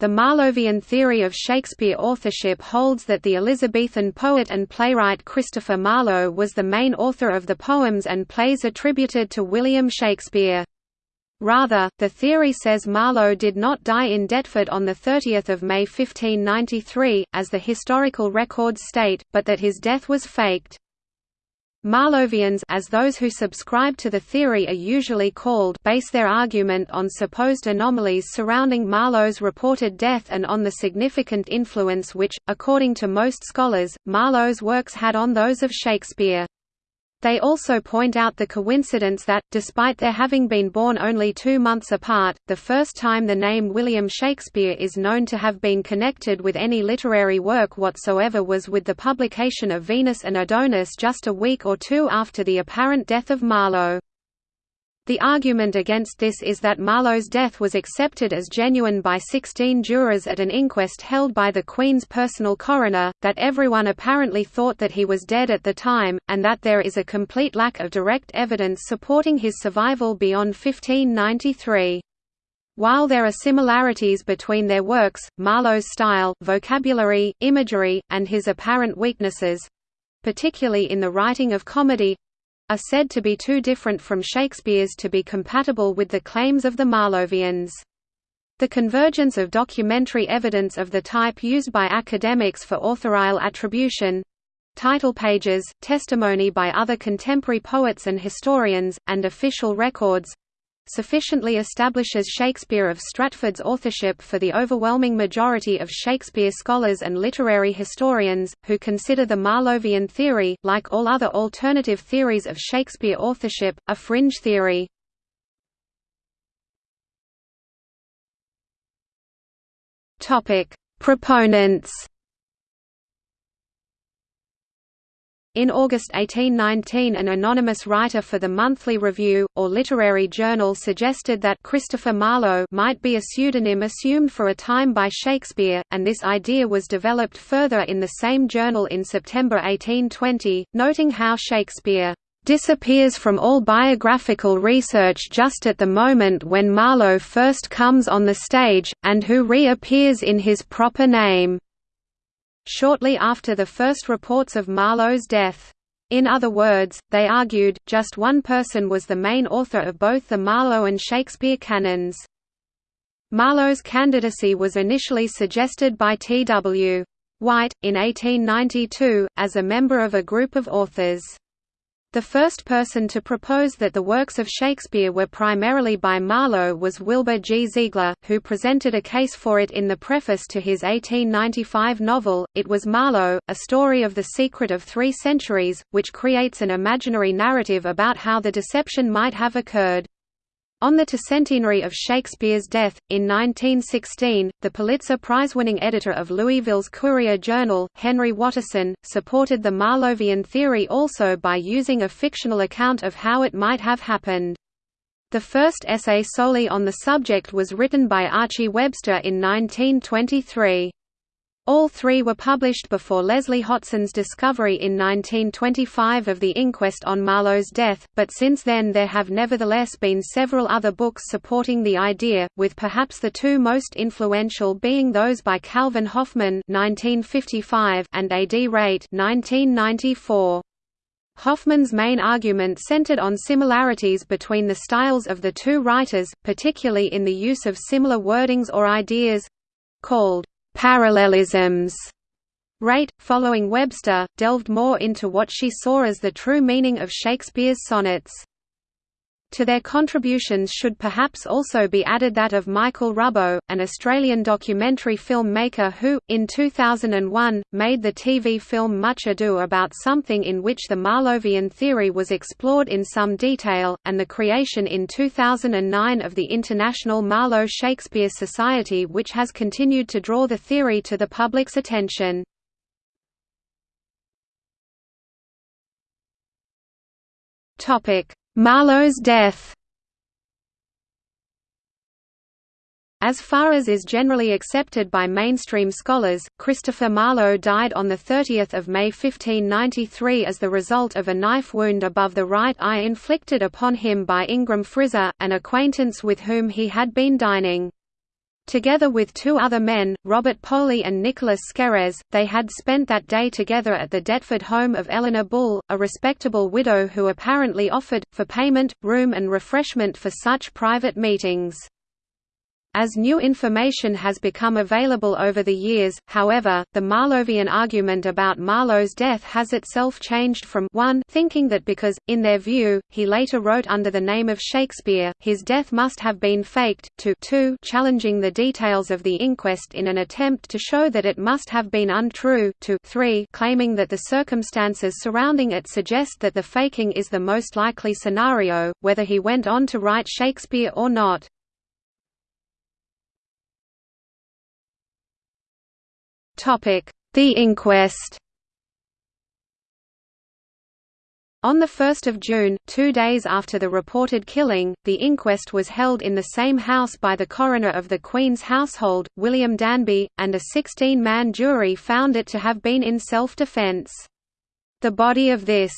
The Marlovian theory of Shakespeare authorship holds that the Elizabethan poet and playwright Christopher Marlowe was the main author of the poems and plays attributed to William Shakespeare. Rather, the theory says Marlowe did not die in Deptford on 30 May 1593, as the historical records state, but that his death was faked. Marlovians as those who subscribe to the theory are usually called base their argument on supposed anomalies surrounding Marlowe's reported death and on the significant influence which, according to most scholars, Marlowe's works had on those of Shakespeare. They also point out the coincidence that, despite their having been born only two months apart, the first time the name William Shakespeare is known to have been connected with any literary work whatsoever was with the publication of Venus and Adonis just a week or two after the apparent death of Marlowe. The argument against this is that Marlowe's death was accepted as genuine by 16 jurors at an inquest held by the Queen's personal coroner, that everyone apparently thought that he was dead at the time, and that there is a complete lack of direct evidence supporting his survival beyond 1593. While there are similarities between their works, Marlowe's style, vocabulary, imagery, and his apparent weaknesses—particularly in the writing of comedy, are said to be too different from Shakespeare's to be compatible with the claims of the Marlovians. The convergence of documentary evidence of the type used by academics for authorial attribution title pages, testimony by other contemporary poets and historians, and official records sufficiently establishes Shakespeare of Stratford's authorship for the overwhelming majority of Shakespeare scholars and literary historians, who consider the Marlovian theory, like all other alternative theories of Shakespeare authorship, a fringe theory. Proponents In August 1819 an anonymous writer for the Monthly Review, or literary journal suggested that Christopher Marlowe might be a pseudonym assumed for a time by Shakespeare, and this idea was developed further in the same journal in September 1820, noting how Shakespeare disappears from all biographical research just at the moment when Marlowe first comes on the stage, and who reappears in his proper name shortly after the first reports of Marlowe's death. In other words, they argued, just one person was the main author of both the Marlowe and Shakespeare canons. Marlowe's candidacy was initially suggested by T.W. White, in 1892, as a member of a group of authors. The first person to propose that the works of Shakespeare were primarily by Marlowe was Wilbur G. Zeigler, who presented a case for it in the preface to his 1895 novel, It Was Marlowe, A Story of the Secret of Three Centuries, which creates an imaginary narrative about how the deception might have occurred. On the centenary of Shakespeare's death, in 1916, the Pulitzer Prize-winning editor of Louisville's Courier-Journal, Henry Watterson, supported the Marlovian theory also by using a fictional account of how it might have happened. The first essay solely on the subject was written by Archie Webster in 1923. All three were published before Leslie Hotson's discovery in 1925 of the inquest on Marlowe's death, but since then there have nevertheless been several other books supporting the idea, with perhaps the two most influential being those by Calvin Hoffman (1955) and A. D. Wraight (1994). Hoffman's main argument centered on similarities between the styles of the two writers, particularly in the use of similar wordings or ideas—called parallelisms. Wraight, following Webster, delved more into what she saw as the true meaning of Shakespeare's sonnets. To their contributions should perhaps also be added that of Michael Rubbo, an Australian documentary filmmaker who, in 2001, made the TV film Much Ado About Something in which the Marlovian theory was explored in some detail, and the creation in 2009 of the International Marlowe Shakespeare Society which has continued to draw the theory to the public's attention. Topic Marlowe's death As far as is generally accepted by mainstream scholars, Christopher Marlowe died on 30 May 1593 as the result of a knife wound above the right eye inflicted upon him by Ingram Frizer, an acquaintance with whom he had been dining. Together with two other men, Robert Poley and Nicholas Skeres, they had spent that day together at the Deptford home of Eleanor Bull, a respectable widow who apparently offered, for payment, room and refreshment for such private meetings. As new information has become available over the years, however, the Marlovian argument about Marlowe's death has itself changed from 1 thinking that because, in their view, he later wrote under the name of Shakespeare, his death must have been faked, to 2 challenging the details of the inquest in an attempt to show that it must have been untrue, to 3 claiming that the circumstances surrounding it suggest that the faking is the most likely scenario, whether he went on to write Shakespeare or not. The inquest On 1 June, two days after the reported killing, the inquest was held in the same house by the coroner of the Queen's household, William Danby, and a 16-man jury found it to have been in self-defence. The body of this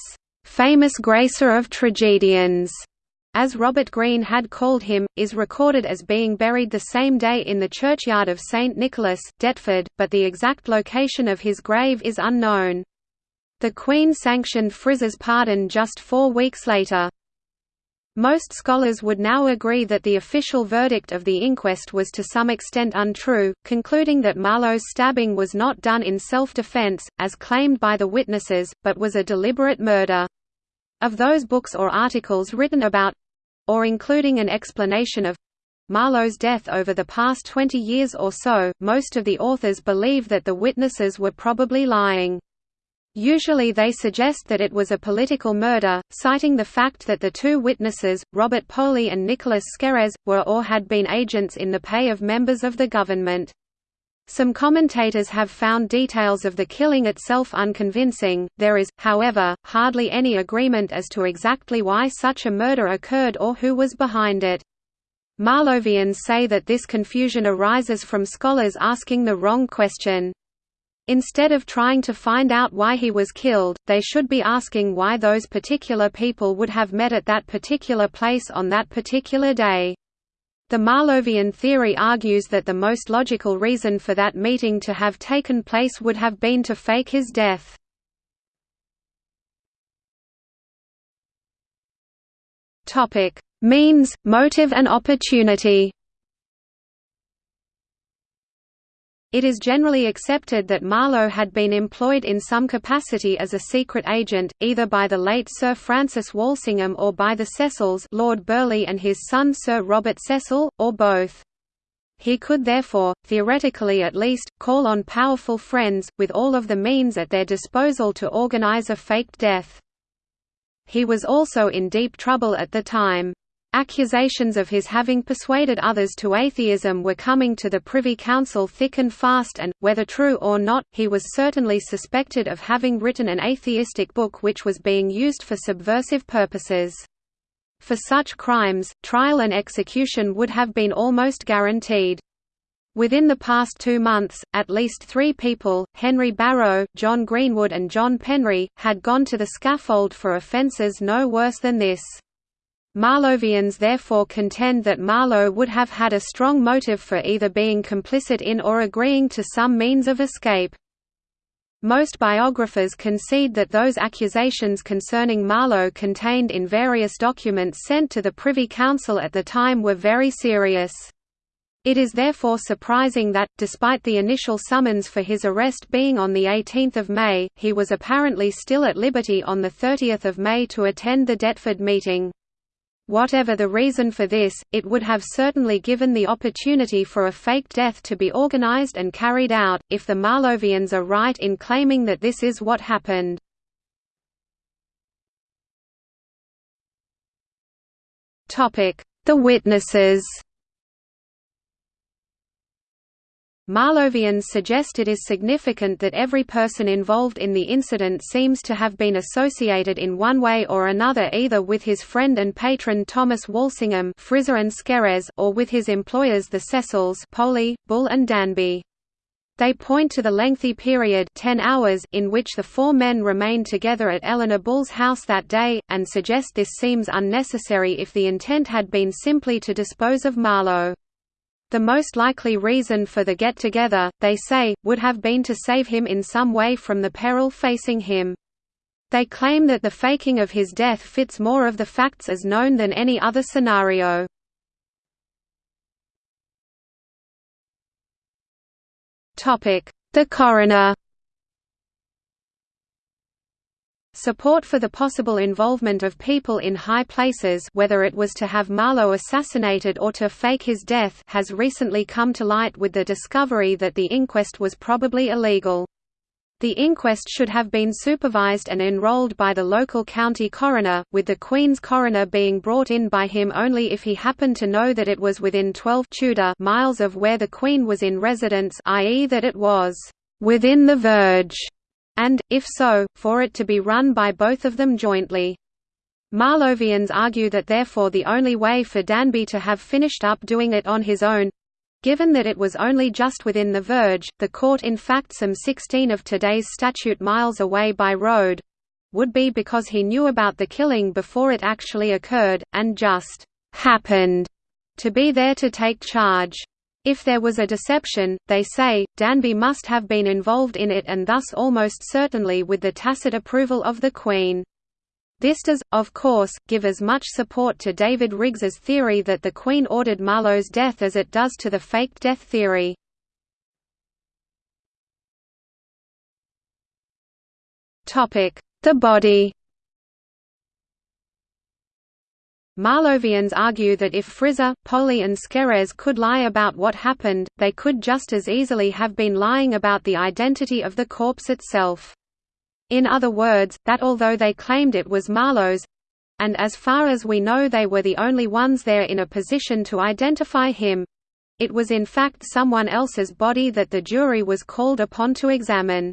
"...famous gracer of tragedians," as Robert Greene had called him, is recorded as being buried the same day in the churchyard of St Nicholas, Deptford, but the exact location of his grave is unknown. The Queen sanctioned Frizer's pardon just four weeks later. Most scholars would now agree that the official verdict of the inquest was to some extent untrue, concluding that Marlowe's stabbing was not done in self-defense, as claimed by the witnesses, but was a deliberate murder. Of those books or articles written about—or including an explanation of Marlowe's death over the past 20 years or so, most of the authors believe that the witnesses were probably lying. Usually they suggest that it was a political murder, citing the fact that the two witnesses, Robert Poley and Nicholas Skeres, were or had been agents in the pay of members of the government. Some commentators have found details of the killing itself unconvincing. There is, however, hardly any agreement as to exactly why such a murder occurred or who was behind it. Marlovians say that this confusion arises from scholars asking the wrong question. Instead of trying to find out why he was killed, they should be asking why those particular people would have met at that particular place on that particular day. The Marlovian theory argues that the most logical reason for that meeting to have taken place would have been to fake his death. Means, motive and opportunity It is generally accepted that Marlowe had been employed in some capacity as a secret agent, either by the late Sir Francis Walsingham or by the Cecils Lord Burleigh and his son Sir Robert Cecil, or both. He could therefore, theoretically at least, call on powerful friends, with all of the means at their disposal to organize a faked death. He was also in deep trouble at the time. Accusations of his having persuaded others to atheism were coming to the Privy Council thick and fast and, whether true or not, he was certainly suspected of having written an atheistic book which was being used for subversive purposes. For such crimes, trial and execution would have been almost guaranteed. Within the past two months, at least three people, Henry Barrow, John Greenwood and John Penry, had gone to the scaffold for offences no worse than this. Marlovians therefore contend that Marlowe would have had a strong motive for either being complicit in or agreeing to some means of escape. Most biographers concede that those accusations concerning Marlowe contained in various documents sent to the Privy Council at the time were very serious. It is therefore surprising that, despite the initial summons for his arrest being on 18 May, he was apparently still at liberty on 30 May to attend the Deptford meeting. Whatever the reason for this, it would have certainly given the opportunity for a fake death to be organized and carried out, if the Marlovians are right in claiming that this is what happened. The witnesses Marlovians suggest it is significant that every person involved in the incident seems to have been associated in one way or another either with his friend and patron Thomas Walsingham and or with his employers the Cecils Poley, Bull and Danby. They point to the lengthy period 10 hours in which the four men remained together at Eleanor Bull's house that day, and suggest this seems unnecessary if the intent had been simply to dispose of Marlowe. The most likely reason for the get-together, they say, would have been to save him in some way from the peril facing him. They claim that the faking of his death fits more of the facts as known than any other scenario. The coroner Support for the possible involvement of people in high places whether it was to have Marlowe assassinated or to fake his death has recently come to light with the discovery that the inquest was probably illegal. The inquest should have been supervised and enrolled by the local county coroner, with the Queen's coroner being brought in by him only if he happened to know that it was within 12 Tudor miles of where the Queen was in residence i.e. that it was «within the verge», and, if so, for it to be run by both of them jointly. Marlovians argue that therefore the only way for Danby to have finished up doing it on his own Given that it was only just within the verge, the court in fact some 16 of today's statute miles away by road, would be because he knew about the killing before it actually occurred, and just happened to be there to take charge. If there was a deception, they say, Danby must have been involved in it and thus almost certainly with the tacit approval of the Queen. This does, of course, give as much support to David Riggs's theory that the Queen ordered Marlowe's death as it does to the faked death theory. The body Marlovians argue that if Frizer, Poley and Skeres could lie about what happened, they could just as easily have been lying about the identity of the corpse itself. In other words, that although they claimed it was Marlowe's and as far as we know they were the only ones there in a position to identify him it was in fact someone else's body that the jury was called upon to examine.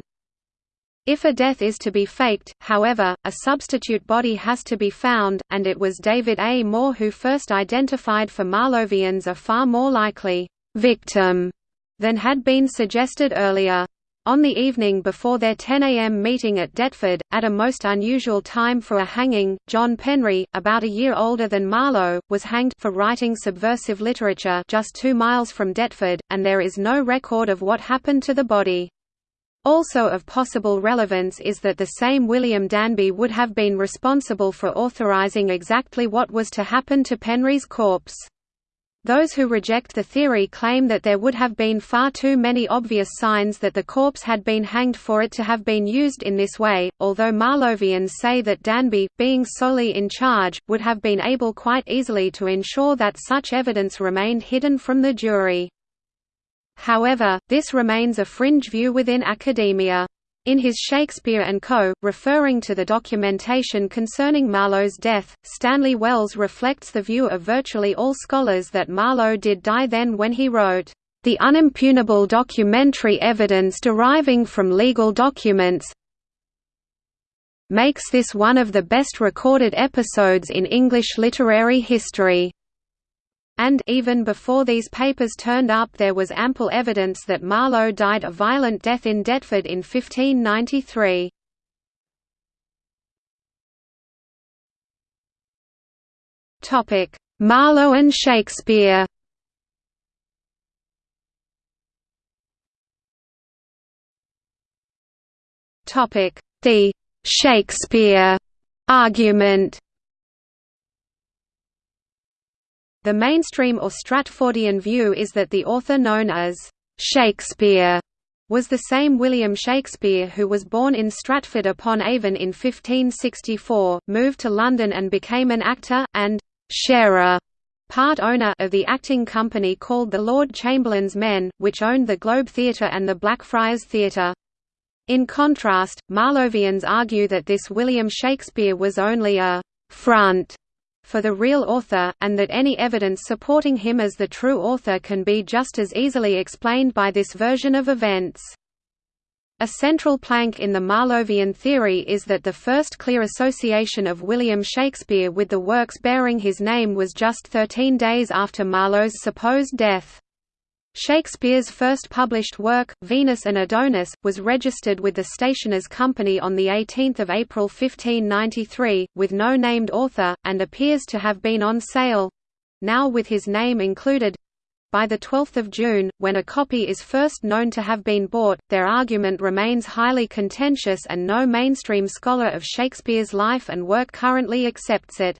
If a death is to be faked, however, a substitute body has to be found, and it was David A. Moore who first identified for Marlovians a far more likely victim than had been suggested earlier. On the evening before their 10 a.m. meeting at Deptford, at a most unusual time for a hanging, John Penry, about a year older than Marlowe, was hanged for writing subversive literature just two miles from Deptford, and there is no record of what happened to the body. Also of possible relevance is that the same William Danby would have been responsible for authorising exactly what was to happen to Penry's corpse. Those who reject the theory claim that there would have been far too many obvious signs that the corpse had been hanged for it to have been used in this way, although Marlovians say that Danby, being solely in charge, would have been able quite easily to ensure that such evidence remained hidden from the jury. However, this remains a fringe view within academia. In his Shakespeare and Co., referring to the documentation concerning Marlowe's death, Stanley Wells reflects the view of virtually all scholars that Marlowe did die then when he wrote, "...the unimpugnable documentary evidence deriving from legal documents makes this one of the best recorded episodes in English literary history." And even before these papers turned up there was ample evidence that Marlowe died a violent death in Deptford in 1593. Marlowe and Shakespeare The «Shakespeare» argument The mainstream or Stratfordian view is that the author known as Shakespeare was the same William Shakespeare who was born in Stratford upon Avon in 1564, moved to London and became an actor, and «sharer» part owner of the acting company called the Lord Chamberlain's Men, which owned the Globe Theatre and the Blackfriars Theatre. In contrast, Marlovians argue that this William Shakespeare was only a «front» for the real author, and that any evidence supporting him as the true author can be just as easily explained by this version of events. A central plank in the Marlovian theory is that the first clear association of William Shakespeare with the works bearing his name was just thirteen days after Marlowe's supposed death. Shakespeare's first published work, Venus and Adonis, was registered with the Stationers' Company on 18 April 1593, with no named author, and appears to have been on sale—now with his name included, By 12 June, when a copy is first known to have been bought, their argument remains highly contentious and no mainstream scholar of Shakespeare's life and work currently accepts it.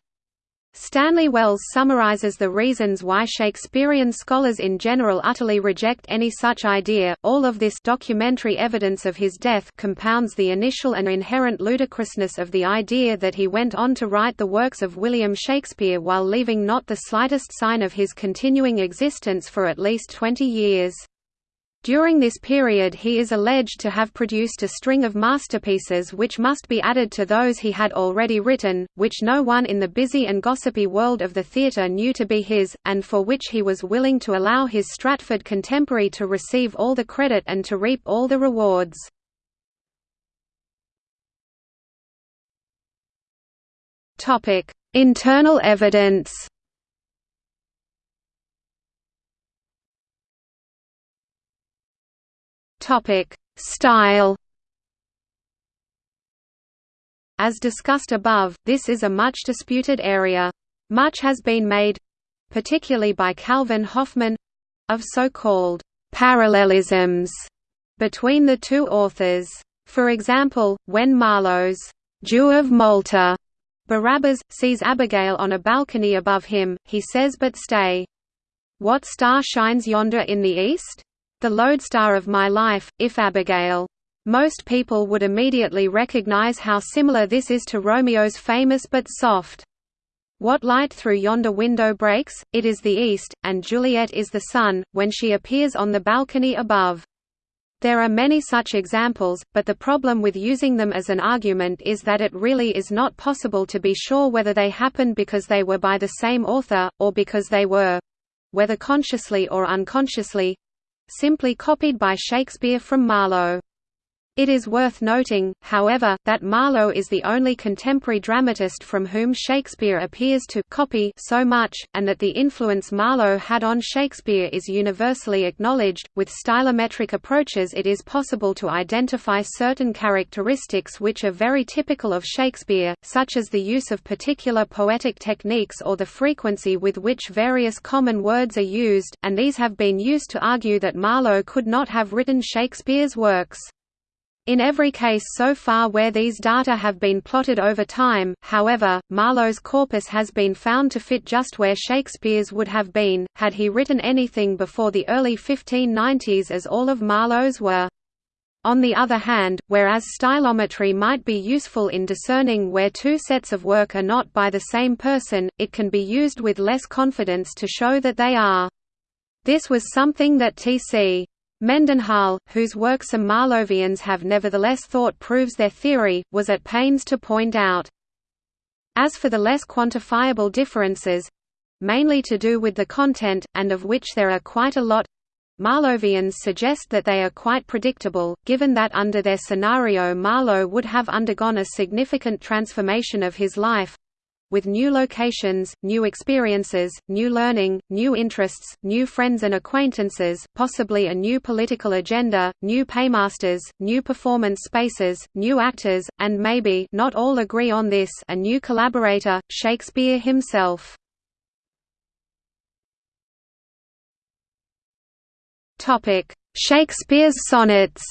Stanley Wells summarizes the reasons why Shakespearean scholars in general utterly reject any such idea. All of this documentary evidence of his death compounds the initial and inherent ludicrousness of the idea that he went on to write the works of William Shakespeare while leaving not the slightest sign of his continuing existence for at least 20 years. During this period he is alleged to have produced a string of masterpieces which must be added to those he had already written, which no one in the busy and gossipy world of the theatre knew to be his, and for which he was willing to allow his Stratford contemporary to receive all the credit and to reap all the rewards. Internal evidence Topic: Style. As discussed above, this is a much disputed area. Much has been made particularly by Calvin Hoffman of so-called parallelisms between the two authors. For example, when Marlowe's Jew of Malta Barabbas, sees Abigail on a balcony above him, he says but stay. What star shines yonder in the east? The lodestar of my life, if Abigail. Most people would immediately recognize how similar this is to Romeo's famous but soft what light through yonder window breaks? It is the east, and Juliet is the sun, when she appears on the balcony above. There are many such examples, but the problem with using them as an argument is that it really is not possible to be sure whether they happened because they were by the same author, or because they were—whether consciously or unconsciously, simply copied by Shakespeare from Marlowe. It is worth noting, however, that Marlowe is the only contemporary dramatist from whom Shakespeare appears to copy so much, and that the influence Marlowe had on Shakespeare is universally acknowledged. With stylometric approaches, it is possible to identify certain characteristics which are very typical of Shakespeare, such as the use of particular poetic techniques or the frequency with which various common words are used, and these have been used to argue that Marlowe could not have written Shakespeare's works. In every case so far where these data have been plotted over time, however, Marlowe's corpus has been found to fit just where Shakespeare's would have been, had he written anything before the early 1590s as all of Marlowe's were. On the other hand, whereas stylometry might be useful in discerning where two sets of work are not by the same person, it can be used with less confidence to show that they are. This was something that T.C. Mendenhall, whose work some Marlovians have nevertheless thought proves their theory, was at pains to point out. As for the less quantifiable differences—mainly to do with the content, and of which there are quite a lot, Marlovians suggest that they are quite predictable, given that under their scenario Marlowe would have undergone a significant transformation of his life, with new locations, new experiences, new learning, new interests, new friends and acquaintances, possibly a new political agenda, new paymasters, new performance spaces, new actors, and maybe not all agree on this a new collaborator, Shakespeare himself. Shakespeare's sonnets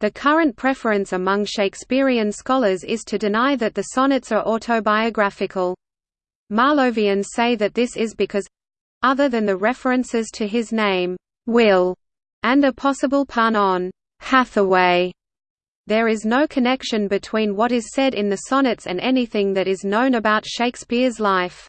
the current preference among Shakespearean scholars is to deny that the sonnets are autobiographical. Marlovians say that this is because—other than the references to his name, Will, and a possible pun on Hathaway, there is no connection between what is said in the sonnets and anything that is known about Shakespeare's life.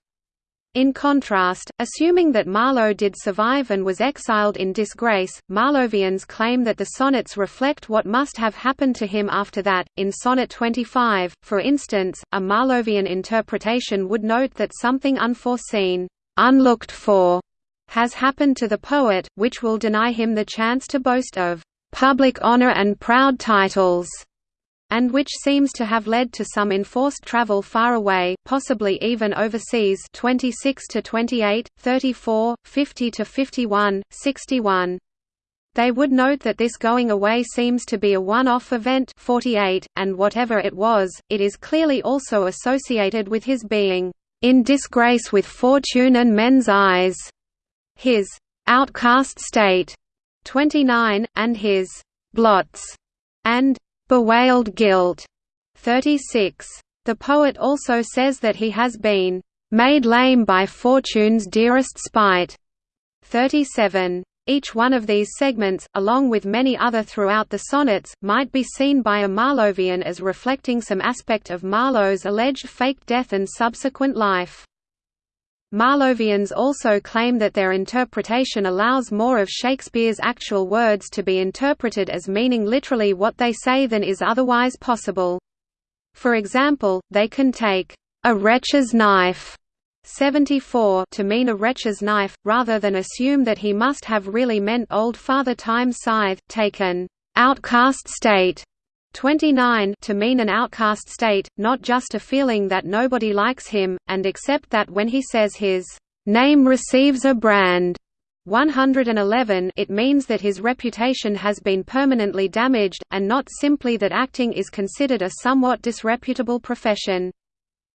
In contrast, assuming that Marlowe did survive and was exiled in disgrace, Marlovians claim that the sonnets reflect what must have happened to him after that. In Sonnet 25, for instance, a Marlovian interpretation would note that something unforeseen, unlooked for, has happened to the poet, which will deny him the chance to boast of public honor and proud titles and which seems to have led to some enforced travel far away, possibly even overseas 26 to 28, 34, 50 to 51, 61. They would note that this going away seems to be a one-off event 48, and whatever it was, it is clearly also associated with his being in disgrace with fortune and men's eyes, his outcast state, 29, and his blots, and bewailed guilt, 36. The poet also says that he has been made lame by fortune's dearest spite, 37. Each one of these segments, along with many other throughout the sonnets, might be seen by a Marlovian as reflecting some aspect of Marlowe's alleged fake death and subsequent life. Marlovians also claim that their interpretation allows more of Shakespeare's actual words to be interpreted as meaning literally what they say than is otherwise possible. For example, they can take, "...a wretch's knife", 74 to mean a wretch's knife, rather than assume that he must have really meant old Father Time's scythe, taken outcast state 29 to mean an outcast state, not just a feeling that nobody likes him, and except that when he says his name receives a brand 111 it means that his reputation has been permanently damaged, and not simply that acting is considered a somewhat disreputable profession.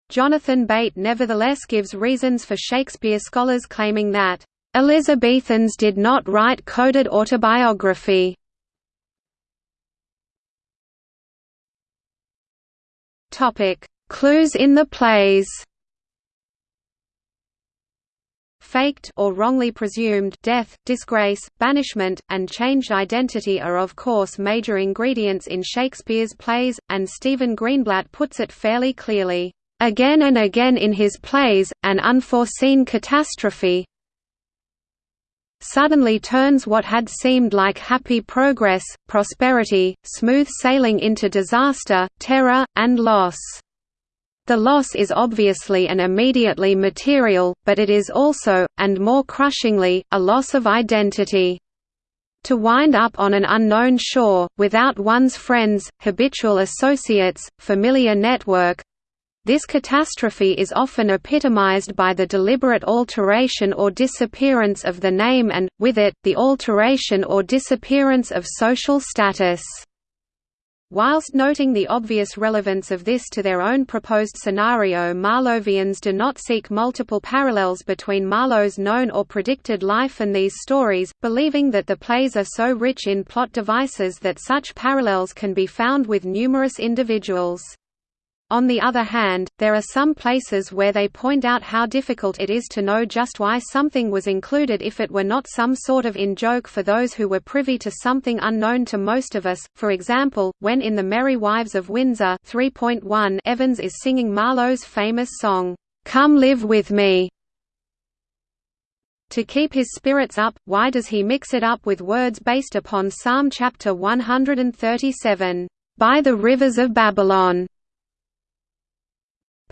Jonathan Bate nevertheless gives reasons for Shakespeare scholars claiming that, "...Elizabethans did not write coded autobiography." Clues in the plays faked or wrongly presumed death, disgrace, banishment, and changed identity are of course major ingredients in Shakespeare's plays, and Stephen Greenblatt puts it fairly clearly. Again and again in his plays, an unforeseen catastrophe suddenly turns what had seemed like happy progress, prosperity, smooth sailing into disaster, terror, and loss. The loss is obviously and immediately material, but it is also, and more crushingly, a loss of identity. To wind up on an unknown shore, without one's friends, habitual associates, familiar network, this catastrophe is often epitomized by the deliberate alteration or disappearance of the name and, with it, the alteration or disappearance of social status. Whilst noting the obvious relevance of this to their own proposed scenario Marlovians do not seek multiple parallels between Marlowe's known or predicted life and these stories, believing that the plays are so rich in plot devices that such parallels can be found with numerous individuals. On the other hand, there are some places where they point out how difficult it is to know just why something was included if it were not some sort of in-joke for those who were privy to something unknown to most of us, for example, when in The Merry Wives of Windsor 3.1 Evans is singing Marlowe's famous song, "'Come Live With Me' To keep his spirits up, why does he mix it up with words based upon Psalm chapter 137, "'By the rivers of Babylon'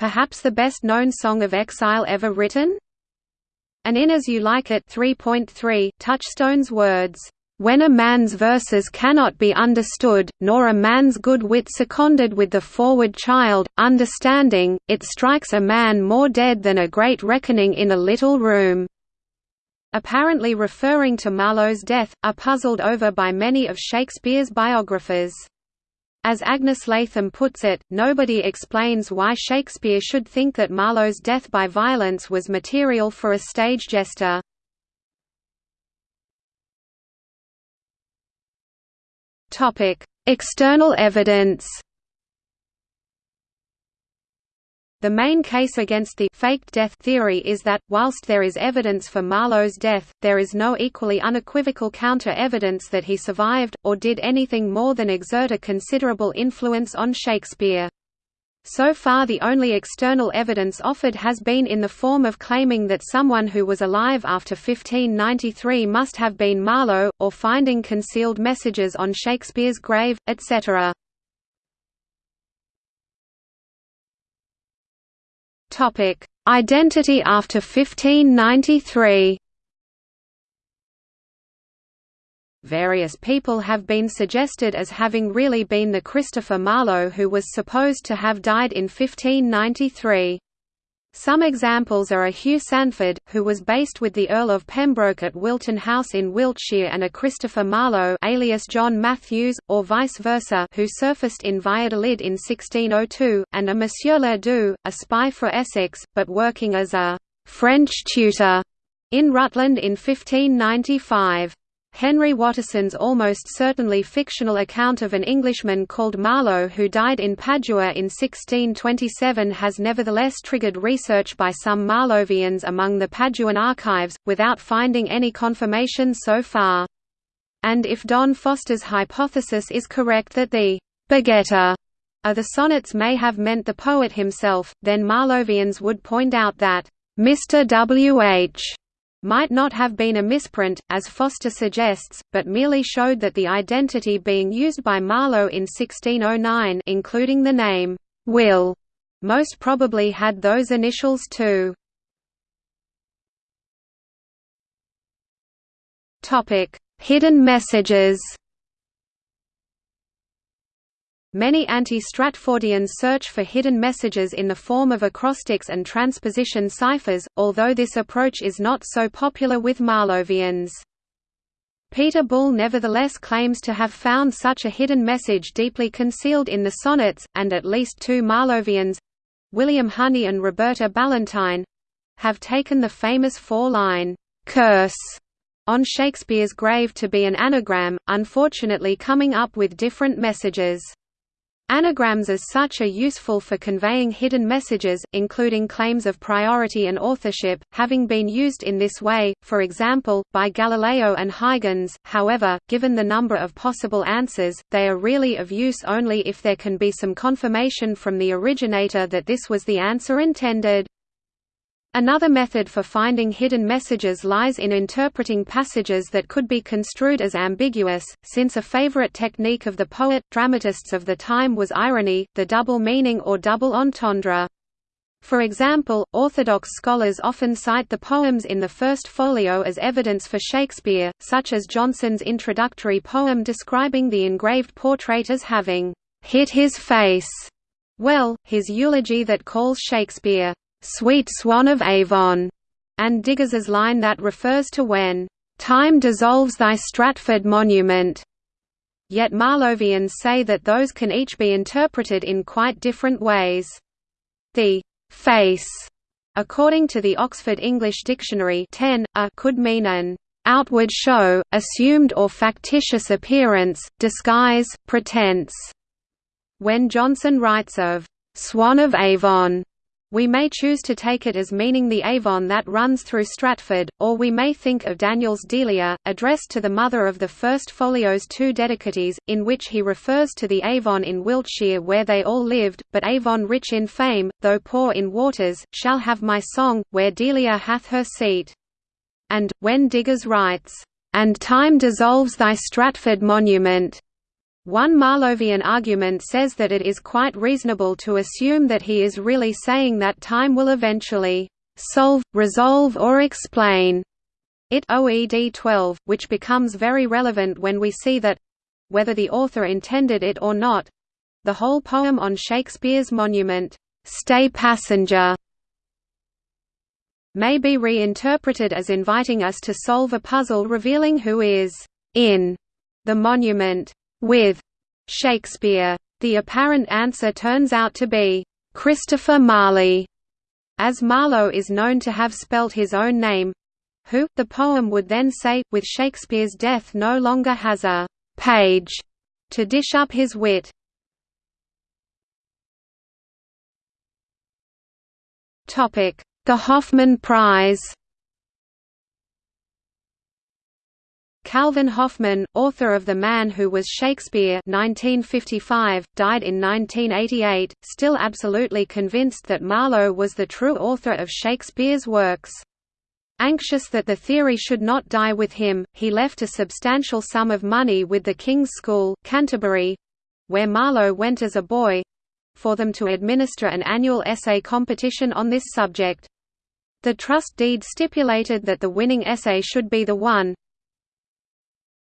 Perhaps the best-known song of exile ever written? And in As You Like It 3.3, Touchstone's words, "...when a man's verses cannot be understood, nor a man's good wit seconded with the forward child, understanding, it strikes a man more dead than a great reckoning in a little room." Apparently referring to Marlowe's death, are puzzled over by many of Shakespeare's biographers. As Agnes Latham puts it, nobody explains why Shakespeare should think that Marlowe's death by violence was material for a stage jester. External evidence The main case against the faked death theory is that, whilst there is evidence for Marlowe's death, there is no equally unequivocal counter-evidence that he survived, or did anything more than exert a considerable influence on Shakespeare. So far the only external evidence offered has been in the form of claiming that someone who was alive after 1593 must have been Marlowe, or finding concealed messages on Shakespeare's grave, etc. Topic: Identity after 1593. Various people have been suggested as having really been the Christopher Marlowe who was supposed to have died in 1593. Some examples are a Hugh Sanford, who was based with the Earl of Pembroke at Wilton House in Wiltshire and a Christopher Marlowe alias John Matthews, or vice versa who surfaced in Valladolid in 1602, and a Monsieur Ledoux, a spy for Essex, but working as a «French tutor» in Rutland in 1595. Henry Watterson's almost certainly fictional account of an Englishman called Marlowe who died in Padua in 1627 has nevertheless triggered research by some Marlovians among the Paduan archives, without finding any confirmation so far. And if Don Foster's hypothesis is correct that the «begetter» of the sonnets may have meant the poet himself, then Marlovians would point out that «Mr. W.H.» might not have been a misprint, as Foster suggests, but merely showed that the identity being used by Marlowe in 1609 including the name, Will, most probably had those initials too. Hidden messages Many anti-Stratfordians search for hidden messages in the form of acrostics and transposition ciphers, although this approach is not so popular with Marlovians. Peter Bull nevertheless claims to have found such a hidden message deeply concealed in the sonnets, and at least two Marlovians—William Honey and Roberta Ballantyne—have taken the famous four-line, "'curse' on Shakespeare's grave to be an anagram, unfortunately coming up with different messages. Anagrams as such are useful for conveying hidden messages, including claims of priority and authorship, having been used in this way, for example, by Galileo and Huygens. However, given the number of possible answers, they are really of use only if there can be some confirmation from the originator that this was the answer intended. Another method for finding hidden messages lies in interpreting passages that could be construed as ambiguous, since a favorite technique of the poet-dramatists of the time was irony, the double meaning or double entendre. For example, Orthodox scholars often cite the poems in the first folio as evidence for Shakespeare, such as Jonson's introductory poem describing the engraved portrait as having hit his face well, his eulogy that calls Shakespeare "'Sweet Swan of Avon' and Digges's line that refers to when "'Time dissolves thy Stratford monument' Yet Marlovians say that those can each be interpreted in quite different ways. The «face» according to the Oxford English Dictionary 10, a could mean an «outward show, assumed or factitious appearance, disguise, pretense». When Jonson writes of «Swan of Avon» We may choose to take it as meaning the Avon that runs through Stratford, or we may think of Daniel's Delia, addressed to the mother of the first folio's two dedicatees, in which he refers to the Avon in Wiltshire where they all lived, but Avon rich in fame, though poor in waters, shall have my song, where Delia hath her seat. And, when Digges writes, "...and time dissolves thy Stratford monument," One Marlovian argument says that it is quite reasonable to assume that he is really saying that time will eventually solve, resolve or explain it OED 12, which becomes very relevant when we see that—whether the author intended it or not—the whole poem on Shakespeare's monument, "'Stay Passenger' may be reinterpreted as inviting us to solve a puzzle revealing who is in the monument with Shakespeare. The apparent answer turns out to be Christopher Marley, as Marlowe is known to have spelt his own name who, the poem would then say, with Shakespeare's death no longer has a «page» to dish up his wit. The Hoffman Prize Calvin Hoffman, author of The Man Who Was Shakespeare 1955, died in 1988, still absolutely convinced that Marlowe was the true author of Shakespeare's works. Anxious that the theory should not die with him, he left a substantial sum of money with the King's School, Canterbury—where Marlowe went as a boy—for them to administer an annual essay competition on this subject. The trust deed stipulated that the winning essay should be the one,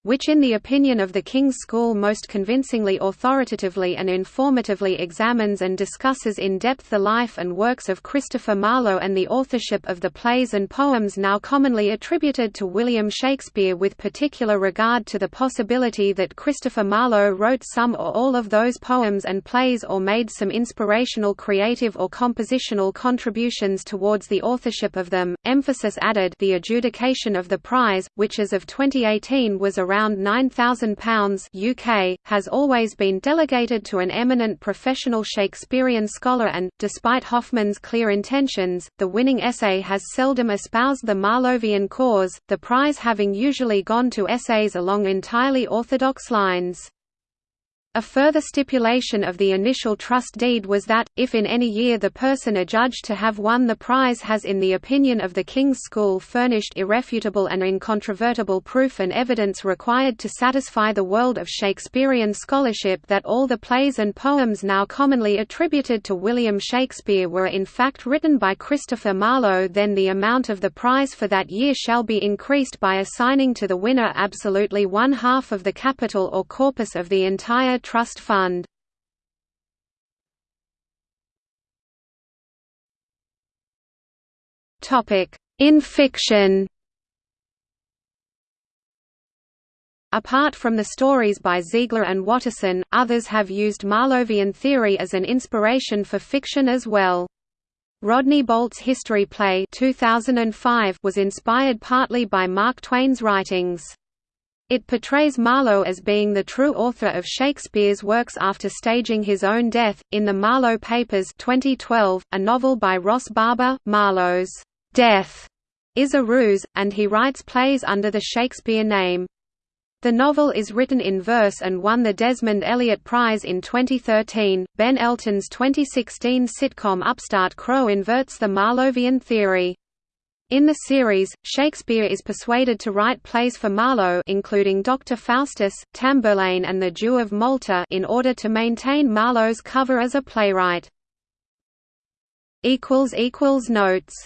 which in the opinion of the King's School most convincingly authoritatively and informatively examines and discusses in depth the life and works of Christopher Marlowe and the authorship of the plays and poems now commonly attributed to William Shakespeare with particular regard to the possibility that Christopher Marlowe wrote some or all of those poems and plays or made some inspirational creative or compositional contributions towards the authorship of them. Emphasis added the adjudication of the prize, which as of 2018 was around around £9,000 UK, has always been delegated to an eminent professional Shakespearean scholar and, despite Hoffman's clear intentions, the winning essay has seldom espoused the Marlovian cause, the prize having usually gone to essays along entirely orthodox lines. A further stipulation of the initial trust deed was that, if in any year the person adjudged to have won the prize has in the opinion of the King's School furnished irrefutable and incontrovertible proof and evidence required to satisfy the world of Shakespearean scholarship that all the plays and poems now commonly attributed to William Shakespeare were in fact written by Christopher Marlowe then the amount of the prize for that year shall be increased by assigning to the winner absolutely one half of the capital or corpus of the entire Trust Fund. In fiction Apart from the stories by Zeigler and Watterson, others have used Marlovian theory as an inspiration for fiction as well. Rodney Bolt's history play 2005 was inspired partly by Mark Twain's writings. It portrays Marlowe as being the true author of Shakespeare's works after staging his own death. In the Marlowe Papers 2012, a novel by Ros Barber, Marlowe's death is a ruse, and he writes plays under the Shakespeare name. The novel is written in verse and won the Desmond Elliott Prize in 2013. Ben Elton's 2016 sitcom Upstart Crow inverts the Marlovian theory. In the series, Shakespeare is persuaded to write plays for Marlowe including Dr. Faustus, Tamburlaine and the Jew of Malta in order to maintain Marlowe's cover as a playwright. Notes